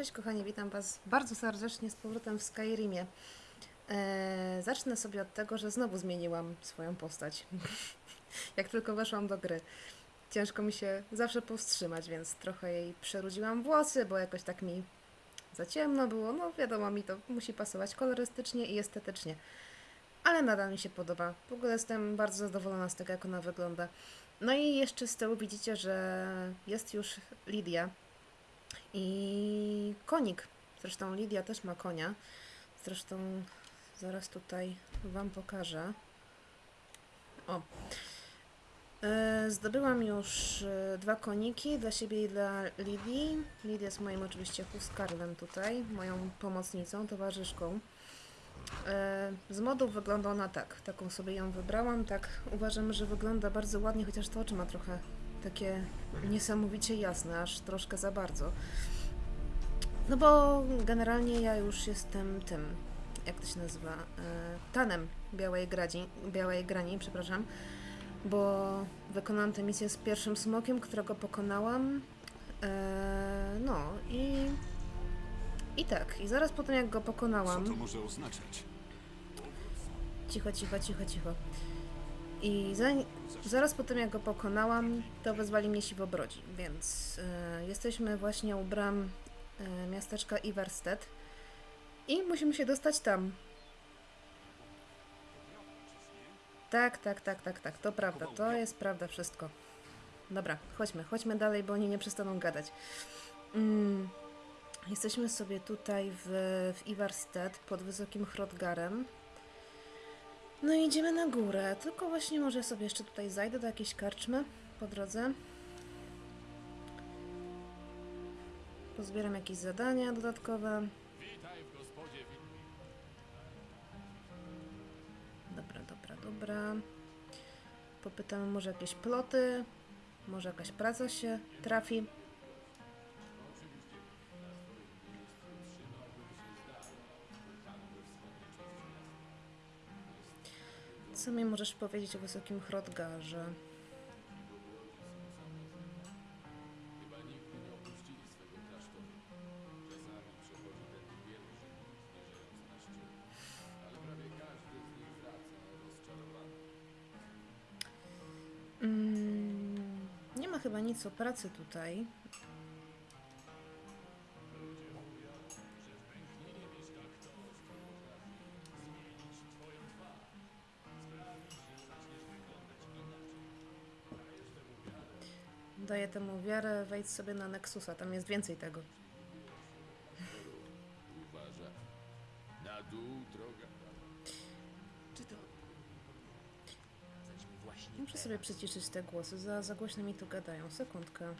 Cześć kochani, witam Was bardzo serdecznie z powrotem w Skyrimie. Eee, zacznę sobie od tego, że znowu zmieniłam swoją postać. Jak tylko weszłam do gry. Ciężko mi się zawsze powstrzymać, więc trochę jej przerudziłam włosy, bo jakoś tak mi za ciemno było. No wiadomo, mi to musi pasować kolorystycznie i estetycznie. Ale nadal mi się podoba. W ogóle jestem bardzo zadowolona z tego, jak ona wygląda. No i jeszcze z tyłu widzicie, że jest już Lidia, i konik. Zresztą Lidia też ma konia. Zresztą zaraz tutaj Wam pokażę. O. E, Zdobyłam już e, dwa koniki dla siebie i dla Lidii. Lidia jest moim oczywiście huskarlem tutaj, moją pomocnicą, towarzyszką. E, Z modów wygląda ona tak. Taką sobie ją wybrałam. Tak uważam, że wygląda bardzo ładnie, chociaż to oczy ma trochę takie niesamowicie jasne, aż troszkę za bardzo. No bo generalnie ja już jestem tym, jak to się nazywa, e, tanem Białej, Gradzi, Białej Grani, przepraszam, bo wykonałam tę misję z pierwszym smokiem, którego pokonałam. E, no i... I tak, i zaraz po tym jak go Co pokonałam... to może oznaczać? Cicho, cicho, cicho, cicho. I za, zaraz po tym, jak go pokonałam, to wezwali mnie siwobrodzi, więc e, jesteśmy właśnie u bram e, miasteczka Iverstedt i musimy się dostać tam. Tak, tak, tak, tak, tak, to prawda, to jest prawda wszystko. Dobra, chodźmy, chodźmy dalej, bo oni nie przestaną gadać. Mm, jesteśmy sobie tutaj w, w pod wysokim Hrodgarem. No i idziemy na górę. Tylko właśnie może sobie jeszcze tutaj zajdę do jakiejś karczmy po drodze. Pozbieram jakieś zadania dodatkowe. Dobra, dobra, dobra. Popytamy może jakieś ploty. Może jakaś praca się trafi. Co mi możesz powiedzieć o wysokim Hrodgarze? Mm, nie ma chyba nic o pracy tutaj. Wiarę, wejdź sobie na Nexusa, tam jest więcej tego. Uważa. Na dół droga. Czy to... Właśnie Muszę sobie przyciszyć te głosy, za, za głośno mi tu gadają. Sekundkę.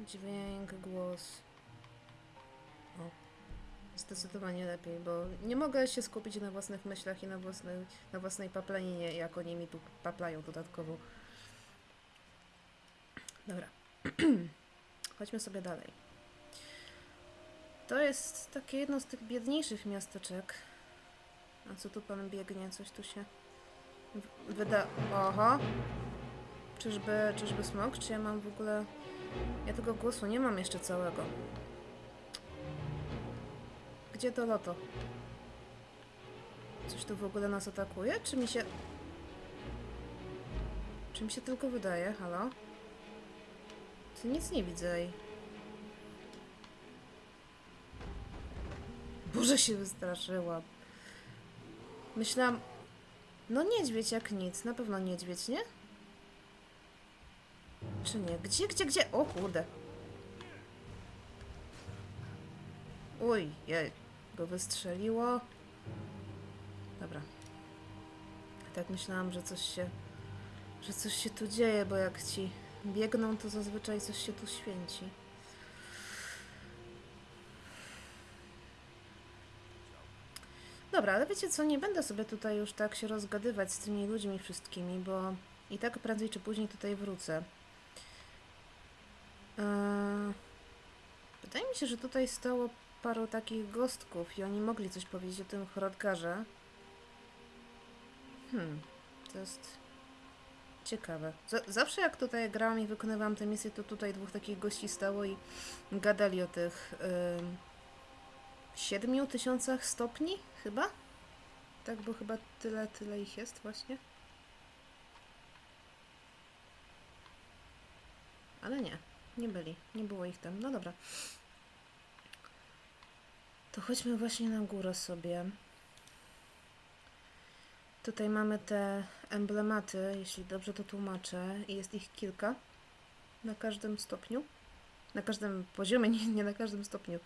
Dźwięk, głos. O. Zdecydowanie lepiej, bo nie mogę się skupić na własnych myślach i na własnej, na własnej paplaninie, jak oni mi tu paplają dodatkowo. Dobra. Chodźmy sobie dalej. To jest takie jedno z tych biedniejszych miasteczek. A co tu pan biegnie? Coś tu się... Wyda... Oho! Czyżby, czyżby smok? Czy ja mam w ogóle... Ja tego głosu nie mam jeszcze całego. Gdzie to loto? Coś tu w ogóle nas atakuje? Czy mi się... Czy mi się tylko wydaje? Halo? Ty nic nie widzę. Boże się wystraszyłam. Myślałam... No niedźwiedź jak nic, na pewno niedźwiedź, nie? Czy nie? Gdzie, gdzie, gdzie? O kurde. Uj, jej, go wystrzeliło. Dobra. Tak myślałam, że coś się, że coś się tu dzieje, bo jak ci biegną, to zazwyczaj coś się tu święci. Dobra, ale wiecie co, nie będę sobie tutaj już tak się rozgadywać z tymi ludźmi wszystkimi, bo i tak prędzej czy później tutaj wrócę. Eee, Wydaje mi się, że tutaj stało paru takich gostków i oni mogli coś powiedzieć o tym Hrodgarze. Hmm, to jest Ciekawe. Z zawsze jak tutaj grałam i wykonywałam te misje, to tutaj dwóch takich gości stało i gadali o tych siedmiu tysiącach stopni, chyba? Tak, bo chyba tyle, tyle ich jest właśnie. Ale nie, nie byli, nie było ich tam. No dobra. To chodźmy właśnie na górę sobie. Tutaj mamy te emblematy, jeśli dobrze to tłumaczę, i jest ich kilka na każdym stopniu. Na każdym poziomie, nie, nie na każdym stopniu.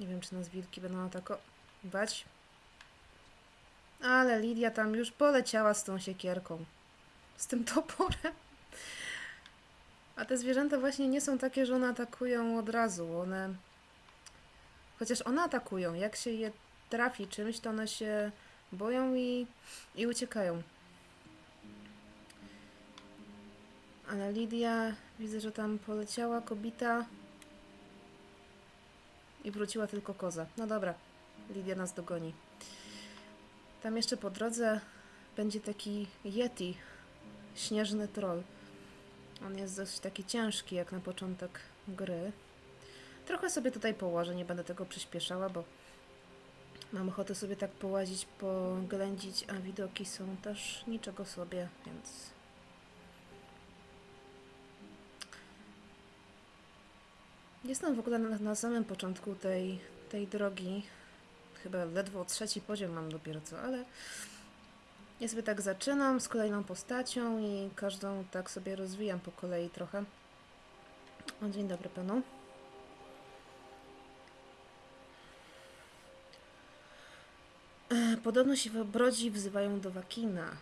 Nie wiem, czy nas wilki będą atakować. Ale Lidia tam już poleciała z tą siekierką. Z tym toporem. A te zwierzęta właśnie nie są takie, że one atakują od razu. One. Chociaż one atakują. Jak się je trafi czymś, to one się boją i, i uciekają. Ale Lidia, widzę, że tam poleciała kobita i wróciła tylko koza. No dobra, Lidia nas dogoni. Tam jeszcze po drodze będzie taki Yeti, śnieżny troll. On jest dość taki ciężki jak na początek gry. Trochę sobie tutaj położę, nie będę tego przyspieszała, bo mam ochotę sobie tak połazić, poględzić, a widoki są też niczego sobie, więc... Jestem w ogóle na, na samym początku tej, tej drogi. Chyba ledwo trzeci poziom mam dopiero co, ale ja sobie tak zaczynam z kolejną postacią i każdą tak sobie rozwijam po kolei trochę. O, dzień dobry panu. Podobno się brodzi wzywają do Wakina.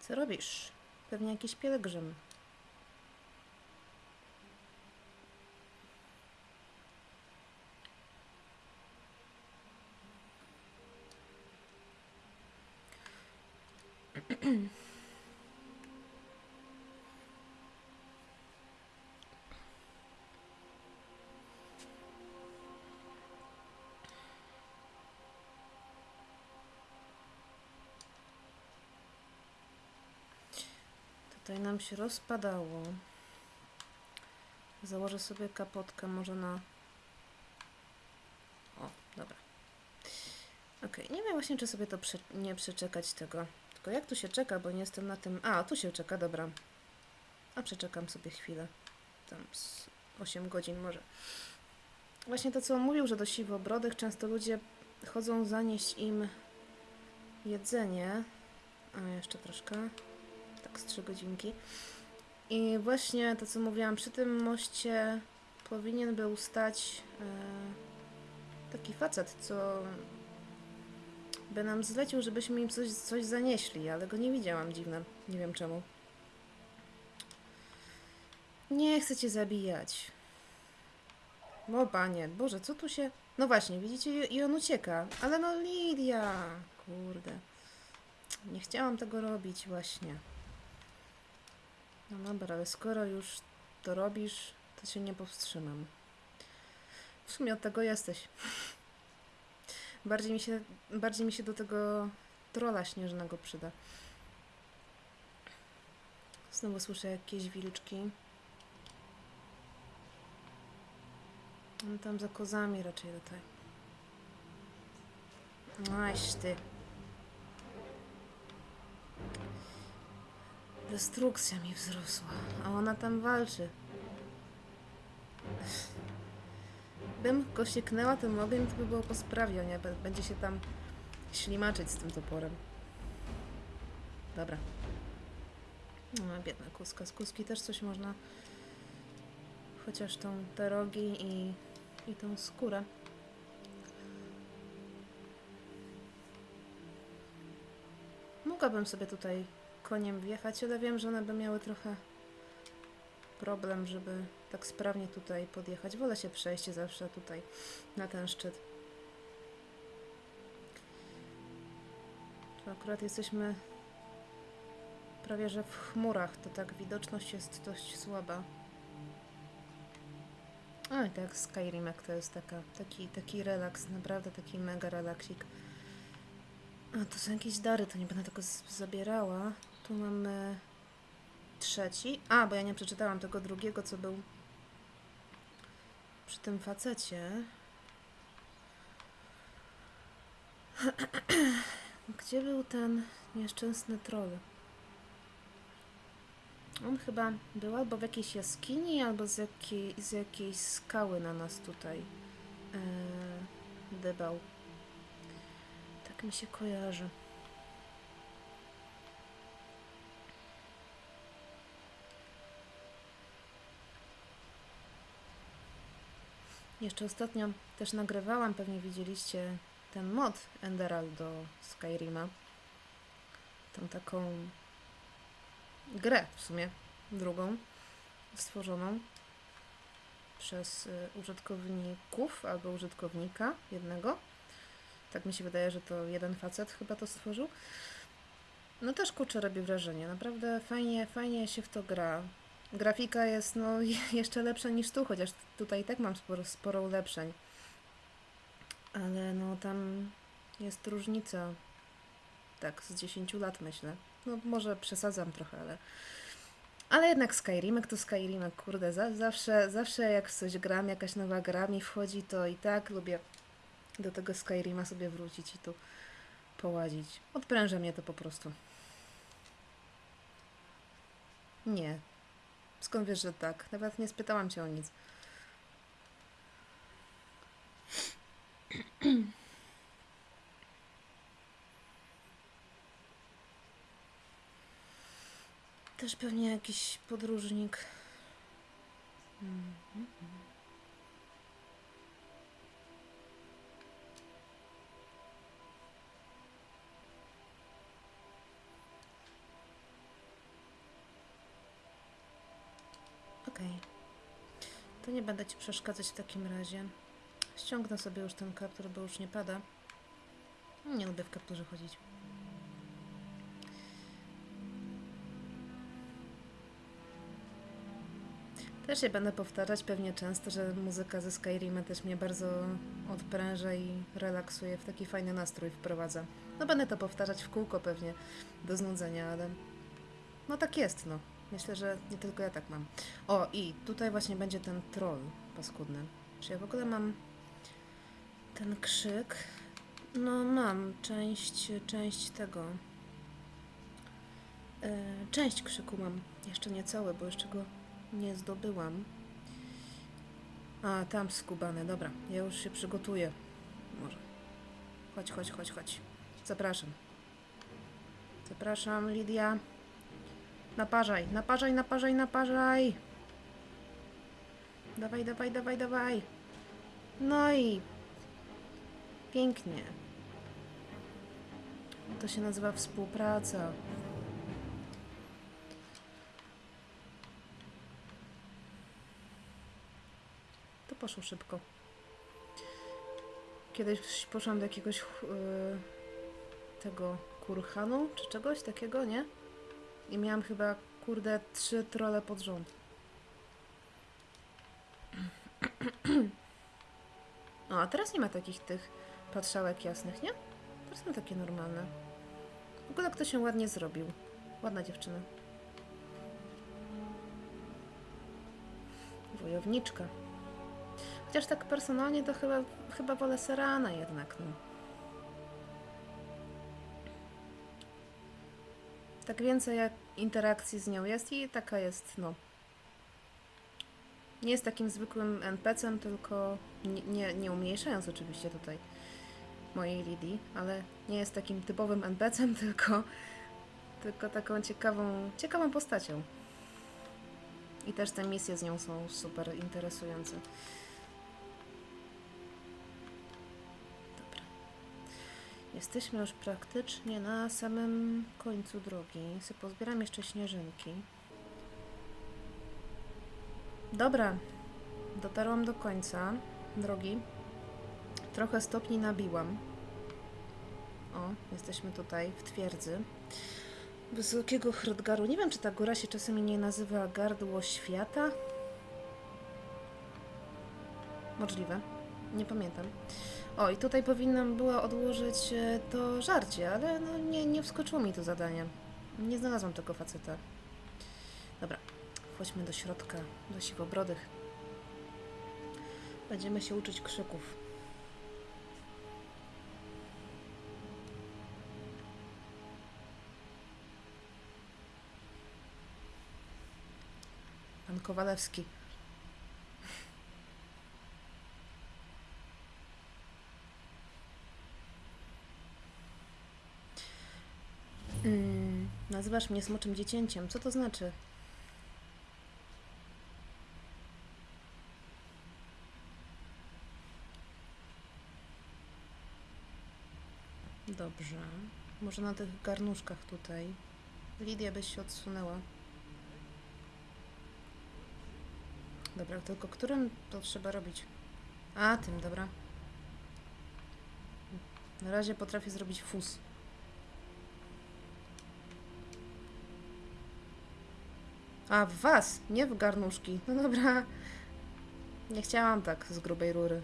Co robisz? Pewnie jakiś pielgrzym. Tutaj nam się rozpadało. Założę sobie kapotkę może na... O, dobra. Okej, nie wiem właśnie, czy sobie to prze... nie przeczekać tego. Tylko jak tu się czeka, bo nie jestem na tym... A, tu się czeka, dobra. A przeczekam sobie chwilę. Tam z 8 godzin może. Właśnie to, co on mówił, że do siwobrodych często ludzie chodzą zanieść im jedzenie. A, jeszcze troszkę tak z trzy godzinki. I właśnie to, co mówiłam, przy tym moście powinien był stać e, taki facet, co by nam zlecił, żebyśmy im coś, coś zanieśli, ale go nie widziałam, dziwne. Nie wiem czemu. Nie chcę cię zabijać. O panie, Boże, co tu się... No właśnie, widzicie, i on ucieka. Ale no Lidia, kurde. Nie chciałam tego robić właśnie. No dobra, ale skoro już to robisz, to się nie powstrzymam. W sumie od tego jesteś. Bardziej mi się, bardziej mi się do tego trola śnieżnego przyda. Znowu słyszę jakieś wilczki. No tam za kozami raczej tutaj. Aś ty. Destrukcja mi wzrosła, a ona tam walczy. Bym go sieknęła tym ogniem, to by było po sprawie, nie? Bę- Będzie się tam ślimaczyć z tym toporem. Dobra. No, biedna kuska. Z kuski też coś można... Chociaż tą, te rogi i, i tą skórę. Mogłabym sobie tutaj koniem wjechać, ale wiem, że one by miały trochę problem, żeby tak sprawnie tutaj podjechać. Wolę się przejść zawsze tutaj na ten szczyt. Tu akurat jesteśmy prawie że w chmurach, to tak widoczność jest dość słaba. Oj, tak, Skyrimek to jest taka, taki, taki relaks, naprawdę taki mega relaksik. A, to są jakieś dary, to nie będę tego zabierała. Tu mamy trzeci. A, bo ja nie przeczytałam tego drugiego, co był przy tym facecie. Gdzie był ten nieszczęsny troll? On chyba był albo w jakiejś jaskini, albo z, jakiej, z jakiejś skały na nas tutaj yy, dybał. Tak mi się kojarzy. Jeszcze ostatnio też nagrywałam, pewnie widzieliście ten mod Enderal do Skyrima. Tą taką grę w sumie, drugą, stworzoną przez y, użytkowników albo użytkownika jednego. Tak mi się wydaje, że to jeden facet chyba to stworzył. No też kurczę robi wrażenie. Naprawdę fajnie, fajnie się w to gra. Grafika jest no jeszcze lepsza niż tu, chociaż tutaj i tak mam sporo, sporo ulepszeń. Ale no tam jest różnica. Tak, z 10 lat myślę. No może przesadzam trochę, ale... Ale jednak Skyrimek to Skyrimek, kurde, za, zawsze, zawsze jak coś gram, jakaś nowa gra mi wchodzi, to i tak lubię do tego Skyrima sobie wrócić i tu połazić. Odpręża mnie to po prostu. Nie. Skąd wiesz, że tak? Nawet nie spytałam cię o nic. Też pewnie jakiś podróżnik. Mhm. Okej. To nie będę Ci przeszkadzać w takim razie. Ściągnę sobie już ten kaptur, bo już nie pada. Nie lubię w kapturze chodzić. Też się będę powtarzać pewnie często, że muzyka ze Skyrima też mnie bardzo odpręża i relaksuje, w taki fajny nastrój wprowadza. No będę to powtarzać w kółko pewnie do znudzenia, ale no tak jest, no. Myślę, że nie tylko ja tak mam. O, i tutaj właśnie będzie ten troll paskudny. Czy ja w ogóle mam ten krzyk? No mam część, część tego. E, część krzyku mam. Jeszcze nie cały, bo jeszcze go nie zdobyłam. A, tam skubany, dobra. Ja już się przygotuję. Może. Chodź, chodź, chodź, chodź. Zapraszam. Zapraszam, Lidia. Naparzaj, naparzaj, naparzaj, naparzaj. Dawaj, dawaj, dawaj, dawaj. No i pięknie. To się nazywa współpraca. To poszło szybko. Kiedyś poszłam do jakiegoś yy, tego kurhanu, czy czegoś takiego, nie? I miałam chyba, kurde, trzy trole pod rząd. O, a teraz nie ma takich tych patrzałek jasnych, nie? Teraz są takie normalne. W ogóle kto się ładnie zrobił. Ładna dziewczyna. Wojowniczka. Chociaż tak personalnie to chyba, chyba wolę Serana jednak, no. Tak więcej interakcji z nią jest i taka jest, no. Nie jest takim zwykłym NPC-em, tylko nie, nie, nie umniejszając oczywiście tutaj mojej Lidii, ale nie jest takim typowym NPC-em, tylko, tylko taką ciekawą, ciekawą postacią. I też te misje z nią są super interesujące. Jesteśmy już praktycznie na samym końcu drogi. Se pozbieram jeszcze śnieżynki. Dobra, dotarłam do końca drogi. Trochę stopni nabiłam. O, jesteśmy tutaj w twierdzy. Wysokiego Hrodgaru. Nie wiem, czy ta góra się czasami nie nazywa Gardło Świata. Możliwe. Nie pamiętam. O, i tutaj powinnam była odłożyć e, to żarcie, ale no nie, nie wskoczyło mi to zadanie. Nie znalazłam tego faceta. Dobra, chodźmy do środka, do siwobrodych. Będziemy się uczyć krzyków. Pan Kowalewski. Mm, nazywasz mnie smoczym dziecięciem. Co to znaczy? Dobrze. Może na tych garnuszkach tutaj. Lidia byś się odsunęła. Dobra, tylko którym to trzeba robić? A, tym, dobra. Na razie potrafię zrobić fus. A, w was, nie w garnuszki. No dobra. Nie chciałam tak z grubej rury.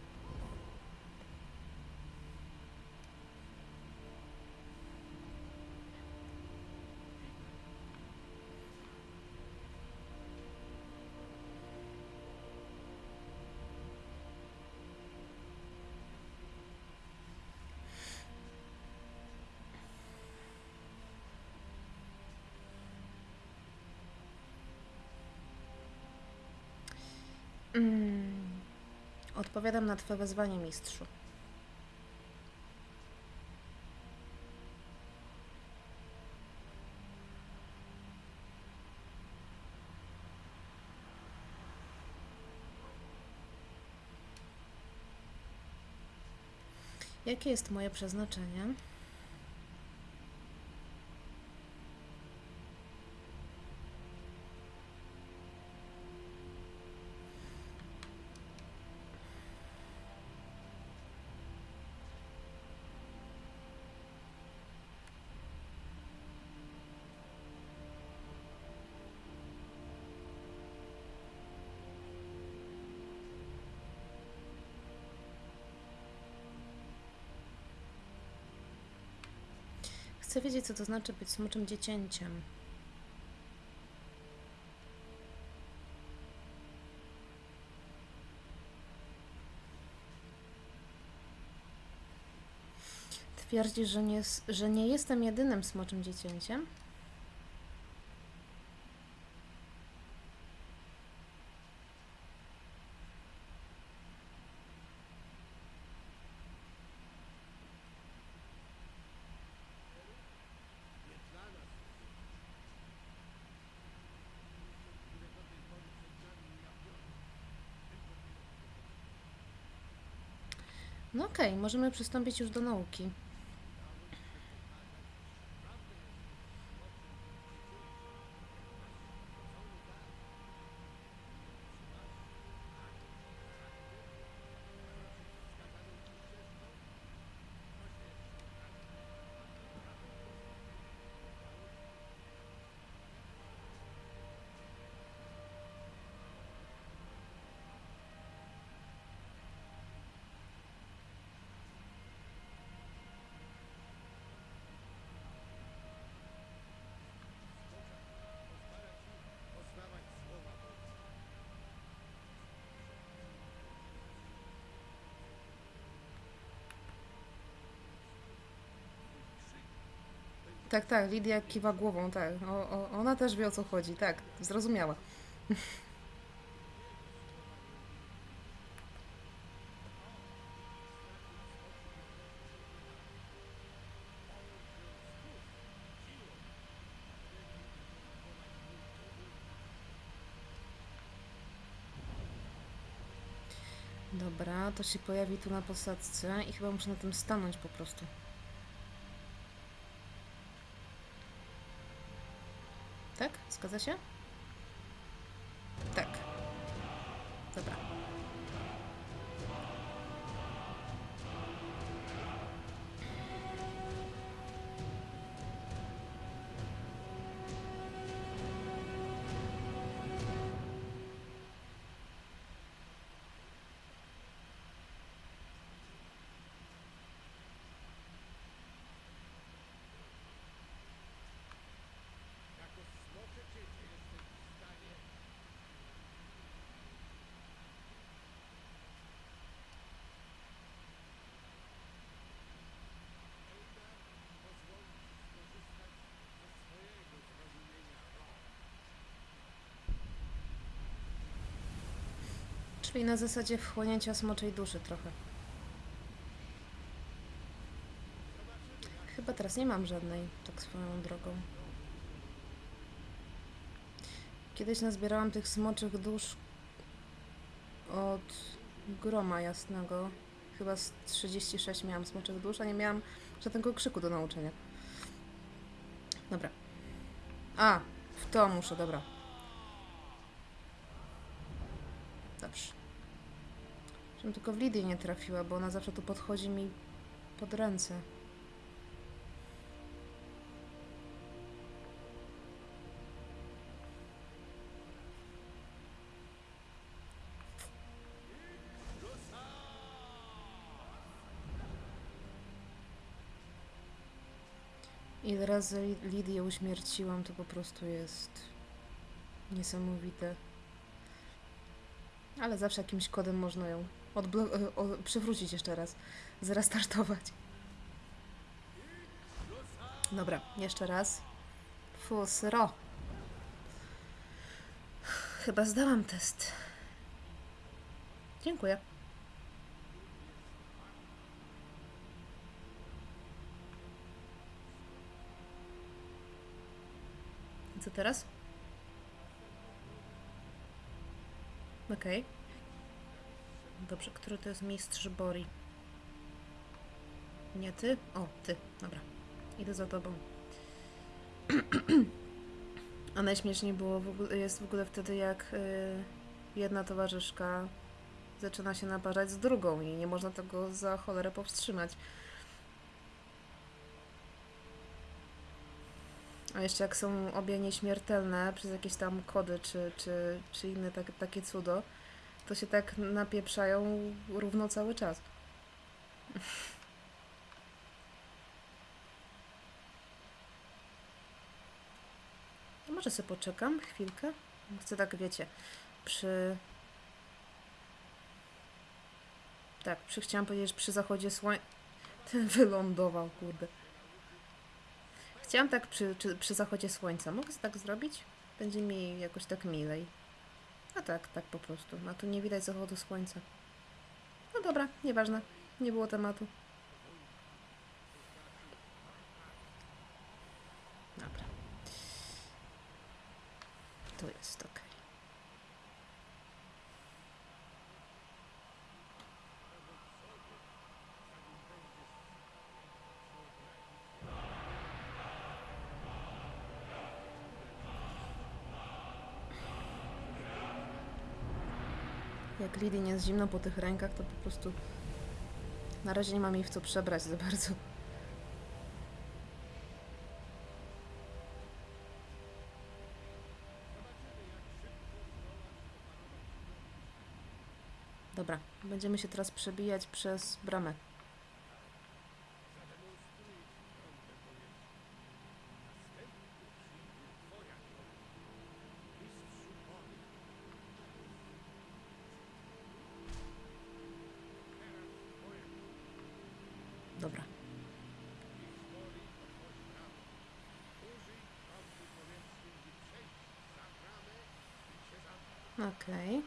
Mm. Odpowiadam na twoje wezwanie, mistrzu. Jakie jest moje przeznaczenie? Chcę wiedzieć, co to znaczy być smoczym dziecięciem. Twierdzi, że nie, że nie jestem jedynym smoczym dziecięciem? Okej, możemy przystąpić już do nauki. Tak, tak, Lidia kiwa głową, tak. O, o, ona też wie o co chodzi, tak, zrozumiała. Dobra, to się pojawi tu na posadzce i chyba muszę na tym stanąć po prostu. Tak? Czyli na zasadzie wchłonięcia smoczej duszy trochę. Chyba teraz nie mam żadnej, tak swoją drogą. Kiedyś nazbierałam tych smoczych dusz od groma jasnego. Chyba z 36 miałam smoczych dusz, a nie miałam żadnego krzyku do nauczenia. Dobra. A, w to muszę, dobra. Dobrze. Żebym tylko w Lidię nie trafiła, bo ona zawsze tu podchodzi mi pod ręce. Ile razy Li- Lidię uśmierciłam, to po prostu jest niesamowite. Ale zawsze jakimś kodem można ją odblo- e, przywrócić jeszcze raz. Zrestartować. Dobra, jeszcze raz. Fusro. Chyba zdałam test. Dziękuję. I Co teraz? Okej. Dobrze, który to jest mistrz Bori? Nie ty? O, ty. Dobra. Idę za tobą. A najśmieszniej było w ogóle, jest w ogóle wtedy, jak y, jedna towarzyszka zaczyna się naparzać z drugą i nie można tego za cholerę powstrzymać. A jeszcze jak są obie nieśmiertelne przez jakieś tam kody czy, czy, czy inne tak, takie cudo, to się tak napieprzają równo cały czas. Może sobie poczekam chwilkę? Chcę tak, wiecie, przy... Tak, przy, chciałam powiedzieć, przy zachodzie słońca... Ten wylądował, kurde. Chciałam tak przy, przy, przy zachodzie słońca. Mogę tak zrobić? Będzie mi jakoś tak milej. A tak, tak po prostu. A tu nie widać zachodu słońca. No dobra, nieważne. Nie było tematu. Dobra. Tu jest ok. Jak Lidii jest zimno po tych rękach, to po prostu na razie nie mam jej w co przebrać za bardzo. Dobra, będziemy się teraz przebijać przez bramę. Okej.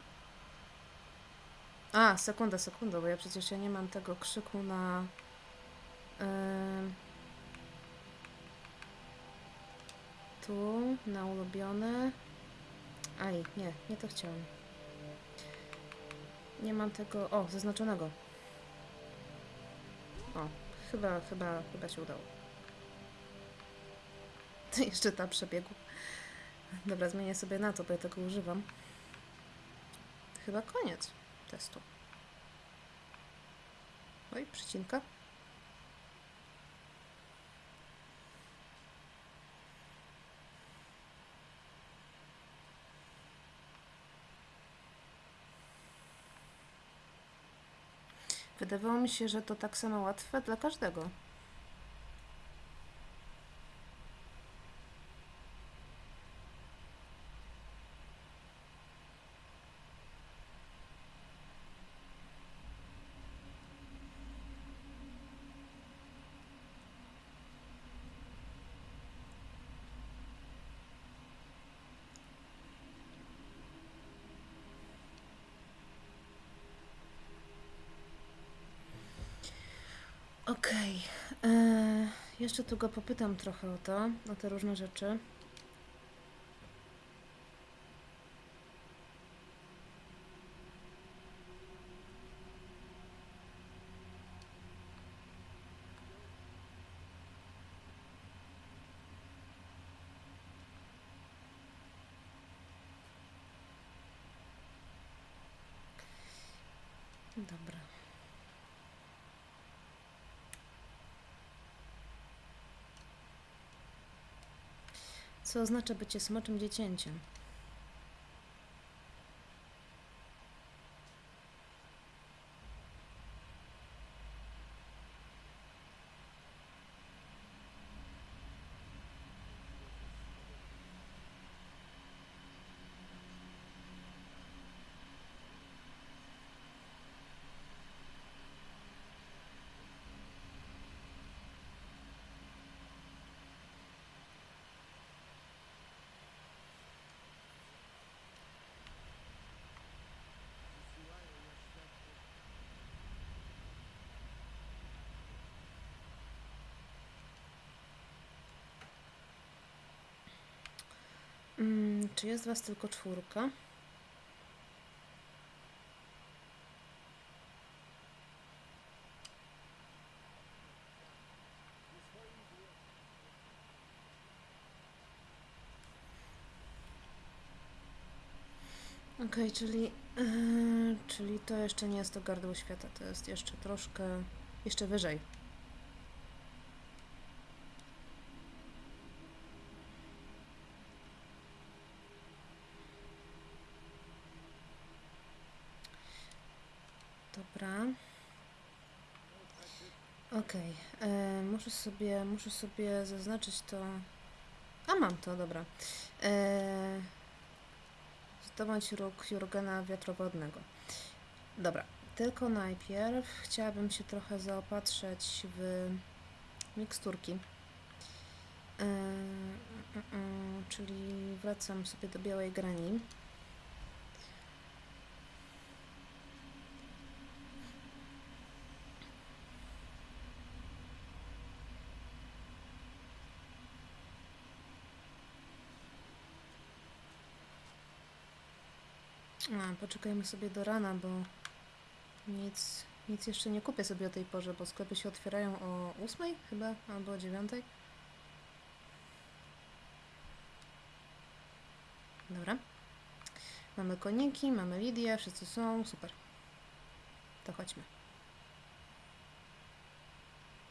A, sekunda, sekunda, bo ja przecież ja nie mam tego krzyku na... em, tu, na ulubione. Aj, nie, nie to chciałam. Nie mam tego... O, zaznaczonego. O, chyba, chyba, chyba się udało. Jeszcze ta przebiegu. Dobra, zmienię sobie na to, bo ja tego używam. Chyba koniec testu. Oj, przycinka. Wydawało mi się, że to tak samo łatwe dla każdego. Okej. e, Jeszcze tu go popytam trochę o to, o te różne rzeczy. Dobra. Co oznacza bycie smoczym dziecięciem? Mm, czy jest was tylko czwórka? Okej, czyli, yy, czyli to jeszcze nie jest to gardło świata, to jest jeszcze troszkę, jeszcze wyżej. Dobra. Okej, e, muszę sobie, muszę sobie zaznaczyć to. A mam to, dobra. E, zdobądź róg Jurgena wiatrowodnego. Dobra, tylko najpierw chciałabym się trochę zaopatrzyć w miksturki. E, mm, mm, czyli wracam sobie do białej grani. A, poczekajmy sobie do rana, bo nic, nic jeszcze nie kupię sobie o tej porze, bo sklepy się otwierają o 8 chyba, albo o 9. Dobra. Mamy koniki, mamy Lidię, wszyscy są, super. To chodźmy.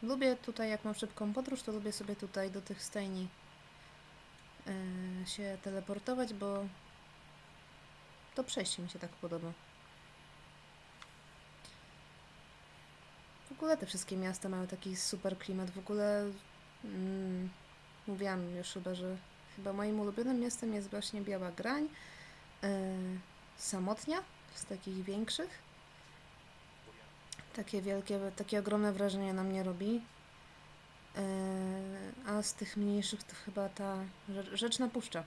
Lubię tutaj, jak mam szybką podróż, to lubię sobie tutaj do tych stajni yy, się teleportować, bo to przejście mi się tak podoba. W ogóle te wszystkie miasta mają taki super klimat. W ogóle mm, mówiłam już chyba, że chyba moim ulubionym miastem jest właśnie Biała Grań. Yy, Samotnia z takich większych. Takie wielkie, takie ogromne wrażenie na mnie robi. Yy, a z tych mniejszych to chyba ta Rze- Rzeczna Puszcza.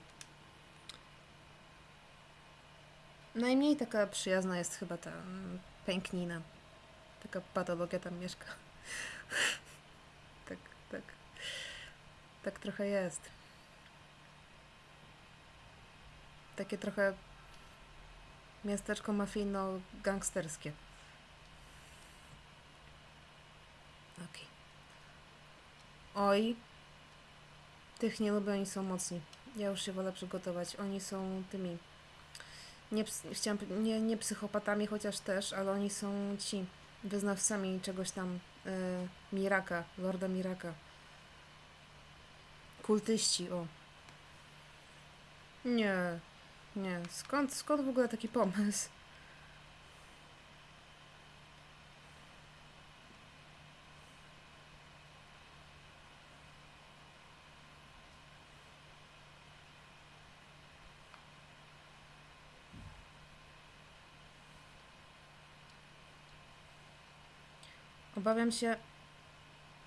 Najmniej taka przyjazna jest chyba ta mm, pęknina. Taka patologia tam mieszka. tak, tak. Tak trochę jest. Takie trochę miasteczko mafijno-gangsterskie. Okej. Oj. Tych nie lubię, oni są mocni. Ja już się wolę przygotować. Oni są tymi nie, chciałam, nie, nie psychopatami, chociaż też, ale oni są ci wyznawcami czegoś tam y, Miraka, Lorda Miraka. Kultyści, o. Nie, nie. Skąd, skąd w ogóle taki pomysł? Obawiam się.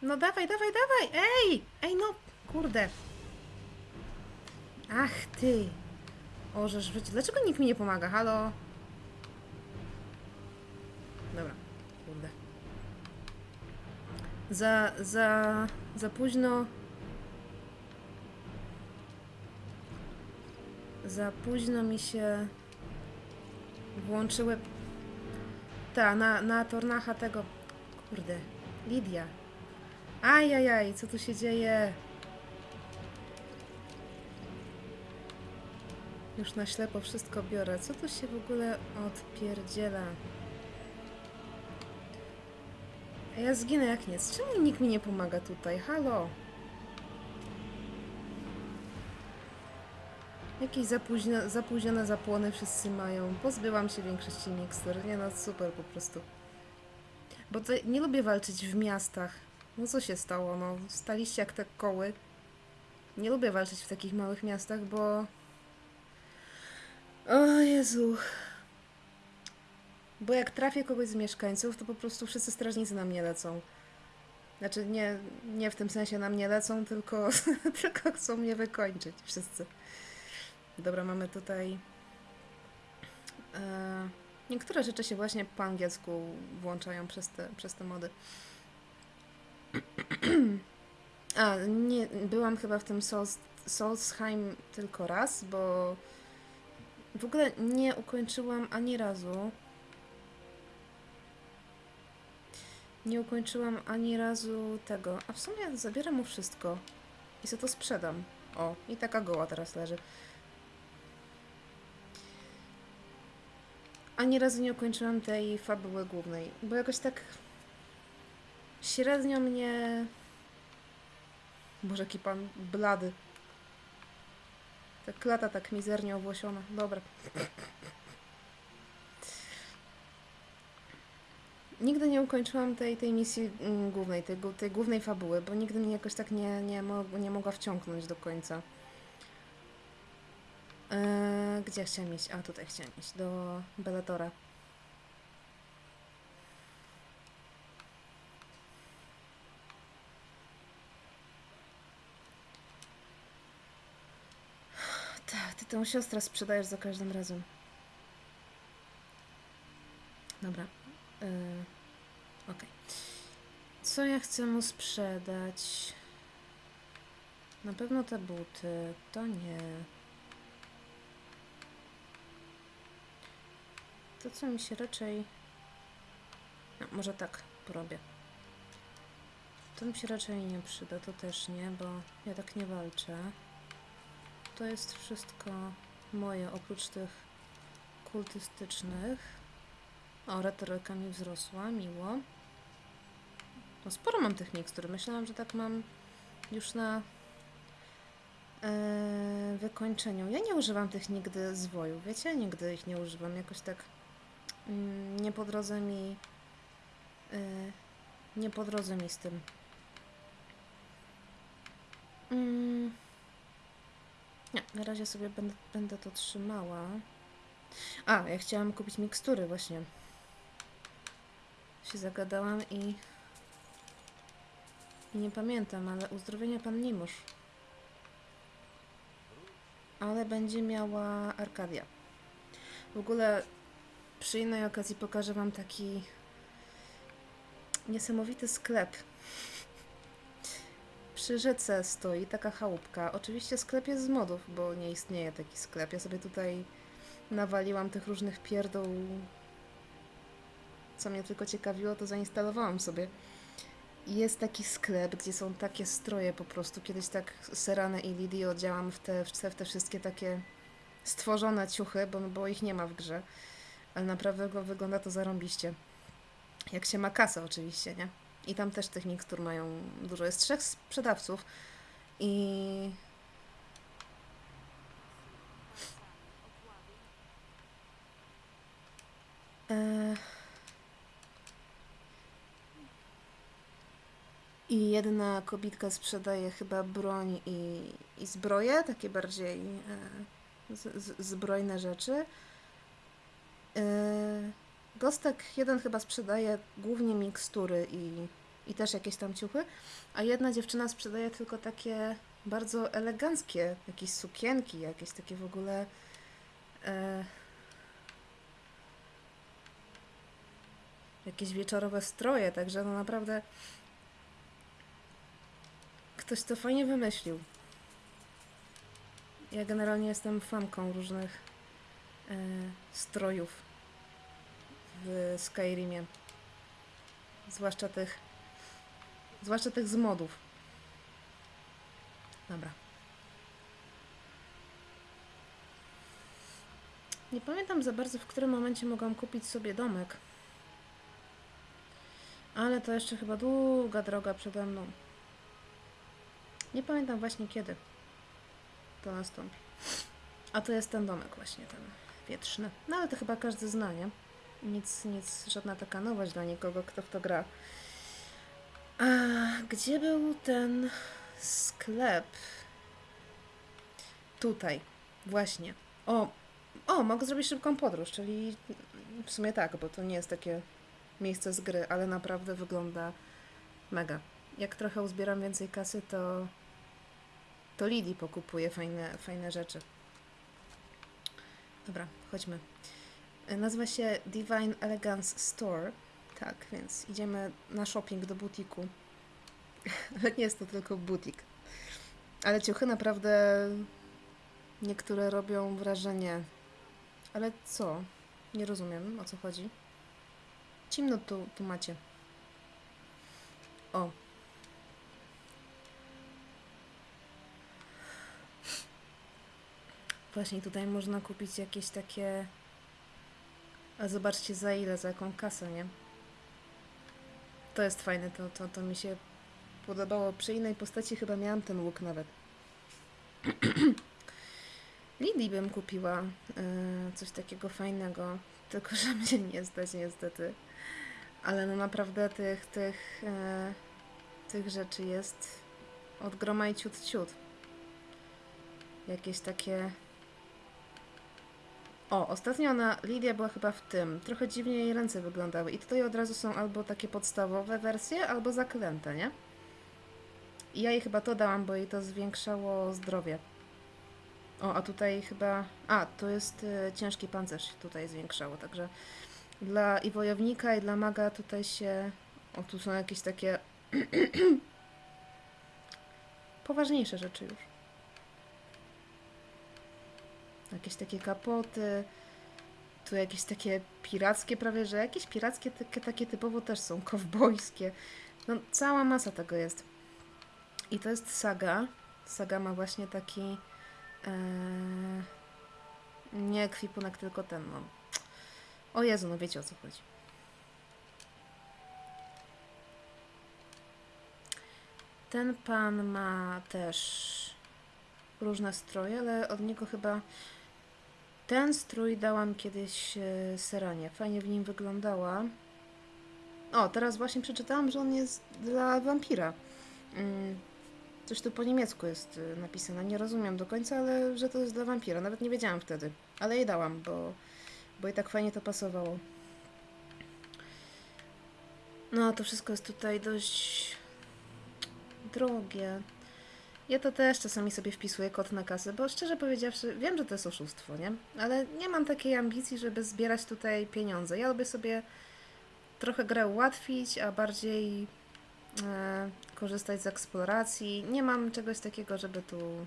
No dawaj, dawaj, dawaj! Ej! Ej, no! Kurde! Ach ty! Ożesz życie. Dlaczego nikt mi nie pomaga? Halo? Dobra. Kurde. Za, za, za późno. Za późno mi się włączyły. Ta, na, na tornacha tego. Kurde, Lidia. Ajajaj, co tu się dzieje? Już na ślepo wszystko biorę. Co tu się w ogóle odpierdziela? A Ja zginę jak nic. Czemu nikt mi nie pomaga tutaj? Halo? Jakieś zapóźnione, zapóźnione zapłony wszyscy mają. Pozbyłam się większości mikstur. Nie no, super po prostu. Bo nie lubię walczyć w miastach. No co się stało? No, staliście jak te koły. Nie lubię walczyć w takich małych miastach, bo... O Jezu. Bo jak trafię kogoś z mieszkańców, to po prostu wszyscy strażnicy na mnie lecą. Znaczy nie, nie w tym sensie na mnie lecą, tylko, tylko chcą mnie wykończyć wszyscy. Dobra, mamy tutaj... E, niektóre rzeczy się właśnie po angielsku włączają przez te, przez te mody. A, nie, byłam chyba w tym Souls, Soulsheim tylko raz, bo w ogóle nie ukończyłam ani razu. Nie ukończyłam ani razu tego. A w sumie zabieram mu wszystko. I sobie to sprzedam. O, i taka goła teraz leży. Ani razu nie ukończyłam tej fabuły głównej, bo jakoś tak średnio mnie... Boże, jaki pan blady. Ta klata tak mizernie owłosiona. Dobra. Nigdy nie ukończyłam tej, tej misji mm, głównej, tej, tej głównej fabuły, bo nigdy mnie jakoś tak nie, nie, mo nie mogła wciągnąć do końca. Eee, gdzie chciałam iść? A, tutaj chciałam iść, do Bellatora. Tak, ty tę siostrę sprzedajesz za każdym razem. Dobra. Yy, Okej. Co ja chcę mu sprzedać? Na pewno te buty. To nie. To, co mi się raczej... No, może tak porobię. To mi się raczej nie przyda, to też nie, bo ja tak nie walczę. To jest wszystko moje, oprócz tych kultystycznych. O, retoryka mi wzrosła, miło. No sporo mam tych mikstur. Myślałam, że tak mam już na e, wykończeniu. Ja nie używam tych nigdy zwojów, wiecie? Nigdy ich nie używam. Jakoś tak nie po drodze mi e, nie po drodze mi z tym. Mm. Nie, na razie sobie będę, będę to trzymała. A, ja chciałam kupić mikstury właśnie. Się zagadałam i... i nie pamiętam, ale uzdrowienia pan Nimosz. Ale będzie miała Arkadia. W ogóle przy innej okazji pokażę wam taki niesamowity sklep. Przy rzece stoi taka chałupka. Oczywiście sklep jest z modów, bo nie istnieje taki sklep. Ja sobie tutaj nawaliłam tych różnych pierdół. Co mnie tylko ciekawiło, to zainstalowałam sobie. Jest taki sklep, gdzie są takie stroje po prostu. Kiedyś tak Seranę i w te, w te, w te wszystkie takie stworzone ciuchy, bo, bo ich nie ma w grze. Ale naprawdę wygląda to zarąbiście. Jak się ma kasę oczywiście, nie? I tam też tych mikstur mają dużo. Jest trzech sprzedawców i E... I jedna kobitka sprzedaje chyba broń i, i zbroje, takie bardziej e, z, z, zbrojne rzeczy. E, Gostek jeden chyba sprzedaje głównie mikstury i, i też jakieś tam ciuchy, a jedna dziewczyna sprzedaje tylko takie bardzo eleganckie, jakieś sukienki, jakieś takie w ogóle. E, jakieś wieczorowe stroje, także no naprawdę Ktoś to fajnie wymyślił. Ja generalnie jestem fanką różnych e, strojów w Skyrimie. Zwłaszcza tych zwłaszcza tych z modów. Dobra. Nie pamiętam za bardzo, w którym momencie mogłam kupić sobie domek. Ale to jeszcze chyba długa droga przede mną. Nie pamiętam właśnie kiedy to nastąpi. A to jest ten domek właśnie, ten wietrzny. No ale to chyba każdy zna, nie? Nic, nic, żadna taka nowość dla nikogo, kto w to gra. A gdzie był ten sklep? Tutaj, właśnie. O, o, mogę zrobić szybką podróż, czyli w sumie tak, bo to nie jest takie miejsce z gry, ale naprawdę wygląda mega. Jak trochę uzbieram więcej kasy, to to Lili pokupuje fajne, fajne rzeczy. Dobra, chodźmy. Nazywa się Divine Elegance Store. Tak, więc idziemy na shopping do butiku. Ale nie jest to tylko butik. Ale ciuchy naprawdę niektóre robią wrażenie. Ale co? Nie rozumiem, o co chodzi. Cimno tu, tu macie. O. Właśnie tutaj można kupić jakieś takie... A zobaczcie za ile, za jaką kasę, nie? To jest fajne, to, to, to mi się podobało. Przy innej postaci chyba miałam ten łuk nawet. Lidii bym kupiła e, coś takiego fajnego, tylko że mnie nie stać niestety. Ale no naprawdę tych, tych, e, tych rzeczy jest od groma i ciut ciut. Jakieś takie... O, ostatnio ona, Lidia była chyba w tym. Trochę dziwnie jej ręce wyglądały. I tutaj od razu są albo takie podstawowe wersje, albo zaklęte, nie? I ja jej chyba to dałam, bo jej to zwiększało zdrowie. O, a tutaj chyba... A, to jest y, ciężki pancerz tutaj zwiększało, także dla i wojownika, i dla maga tutaj się... O, tu są jakieś takie... poważniejsze rzeczy już. Jakieś takie kapoty. Tu jakieś takie pirackie prawie, że jakieś pirackie takie, takie typowo też są, kowbojskie. No cała masa tego jest. I to jest saga. Saga ma właśnie taki e, nie ekwipunek, tylko ten, no. O Jezu, no wiecie o co chodzi. Ten pan ma też różne stroje, ale od niego chyba ten strój dałam kiedyś e, Seranie. Fajnie w nim wyglądała. O, teraz właśnie przeczytałam, że on jest dla wampira. Mm, Coś tu po niemiecku jest y, napisane. Nie rozumiem do końca, ale że to jest dla wampira. Nawet nie wiedziałam wtedy. Ale jej dałam, bo, bo i tak fajnie to pasowało. No, to wszystko jest tutaj dość drogie. Ja to też czasami sobie wpisuję kod na kasę, bo szczerze powiedziawszy, wiem, że to jest oszustwo, nie? Ale nie mam takiej ambicji, żeby zbierać tutaj pieniądze. Ja lubię sobie trochę grę ułatwić, a bardziej e, korzystać z eksploracji. Nie mam czegoś takiego, żeby tu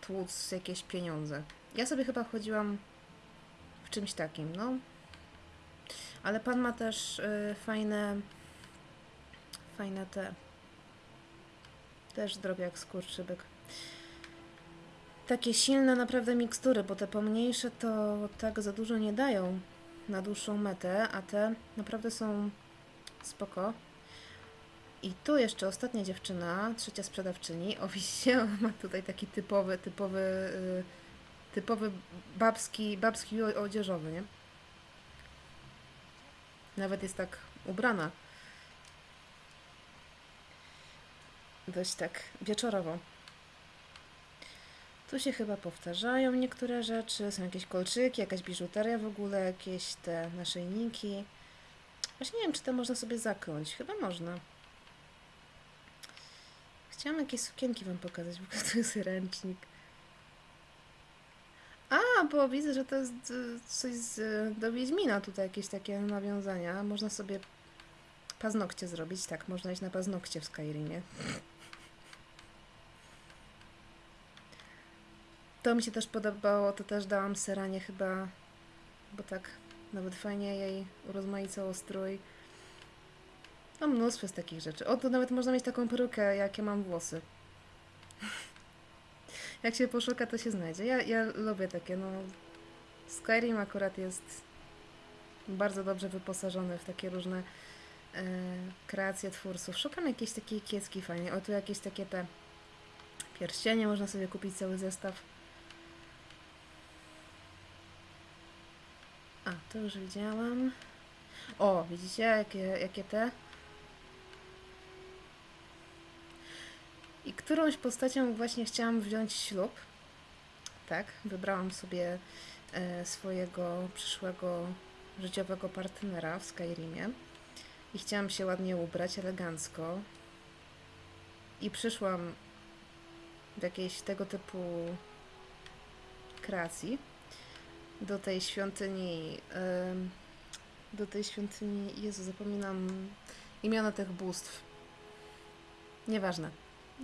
tłuc jakieś pieniądze. Ja sobie chyba chodziłam w czymś takim, no. Ale pan ma też y, fajne, fajne te, też drobiak skurczybyk. Takie silne naprawdę mikstury, bo te pomniejsze to tak za dużo nie dają na dłuższą metę, a te naprawdę są spoko. I tu jeszcze ostatnia dziewczyna, trzecia sprzedawczyni, o widzicie, ona ma tutaj taki typowy, typowy, y, typowy babski, babski odzieżowy, nie? Nawet jest tak ubrana. Dość tak wieczorowo. Tu się chyba powtarzają niektóre rzeczy, są jakieś kolczyki, jakaś biżuteria w ogóle, jakieś te naszyjniki. Właśnie nie wiem, czy to można sobie zakląć. Chyba można. Chciałam jakieś sukienki wam pokazać, bo to jest ręcznik. A, bo widzę, że to jest y, coś z, do Wiedźmina tutaj, jakieś takie nawiązania. Można sobie paznokcie zrobić. Tak, można iść na paznokcie w Skyrimie. to mi się też podobało, to też dałam Seranie chyba, bo tak nawet fajnie jej urozmaicało strój. No mnóstwo z takich rzeczy. O, to nawet można mieć taką perukę, jakie mam włosy. Jak się poszuka, to się znajdzie. Ja, ja lubię takie, no... Skyrim akurat jest bardzo dobrze wyposażony w takie różne e, kreacje twórców. Szukam jakiejś takiej kiecki fajnej. O, tu jakieś takie te pierścienie, można sobie kupić cały zestaw. A, to już widziałam. O, widzicie, jakie, jakie te? I którąś postacią właśnie chciałam wziąć ślub. Tak, wybrałam sobie e, swojego przyszłego życiowego partnera w Skyrimie. I chciałam się ładnie ubrać, elegancko. I przyszłam w jakiejś tego typu kreacji do tej świątyni. do tej świątyni. Jezu, zapominam imiona tych bóstw. Nieważne.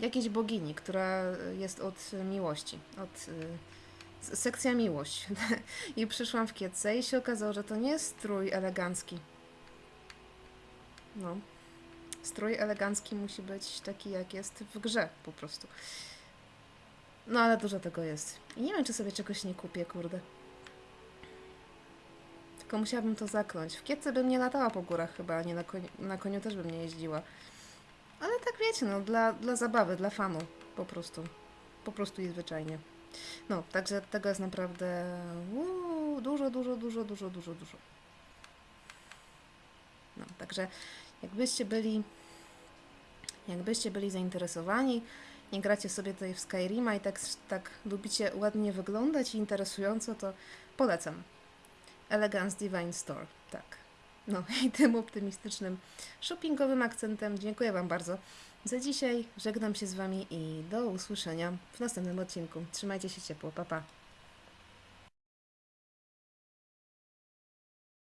Jakiejś bogini, która jest od miłości. Od. y, sekcja miłość. I przyszłam w kietce i się okazało, że to nie jest strój elegancki. No. Strój elegancki musi być taki, jak jest w grze, po prostu. No ale dużo tego jest. I nie wiem, czy sobie czegoś nie kupię, kurde. Tylko musiałabym to zakląć. W kietce bym nie latała po górach chyba, nie na koniu, na koniu też bym nie jeździła. Ale tak wiecie, no, dla, dla zabawy, dla fanu, po prostu. Po prostu i zwyczajnie. No, także tego jest naprawdę dużo, dużo, dużo, dużo, dużo, dużo. No, także jakbyście byli jakbyście byli zainteresowani, nie gracie sobie tutaj w Skyrima i tak, tak lubicie ładnie wyglądać i interesująco, to polecam. Elegance Divine Store, tak. No i tym optymistycznym shoppingowym akcentem dziękuję Wam bardzo za dzisiaj. Żegnam się z Wami i do usłyszenia w następnym odcinku. Trzymajcie się ciepło, pa pa.